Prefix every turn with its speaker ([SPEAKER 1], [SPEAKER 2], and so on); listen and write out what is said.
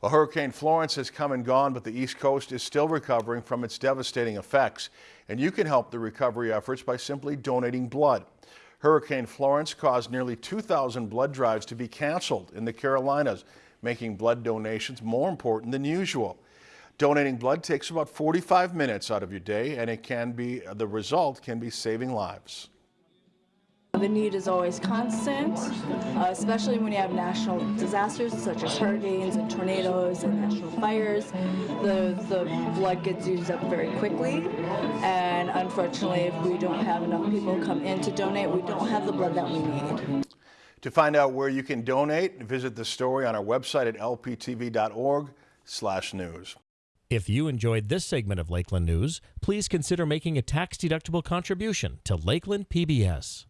[SPEAKER 1] Well, Hurricane Florence has come and gone, but the East Coast is still recovering from its devastating effects. And you can help the recovery efforts by simply donating blood. Hurricane Florence caused nearly 2,000 blood drives to be canceled in the Carolinas, making blood donations more important than usual. Donating blood takes about 45 minutes out of your day, and it can be the result can be saving lives.
[SPEAKER 2] The need is always constant, uh, especially when you have national disasters such as hurricanes and tornadoes and national fires. The, the blood gets used up very quickly, and unfortunately, if we don't have enough people come in to donate, we don't have the blood that we need.
[SPEAKER 1] To find out where you can donate, visit the story on our website at lptv.org slash news.
[SPEAKER 3] If you enjoyed this segment of Lakeland News, please consider making a tax-deductible contribution to Lakeland PBS.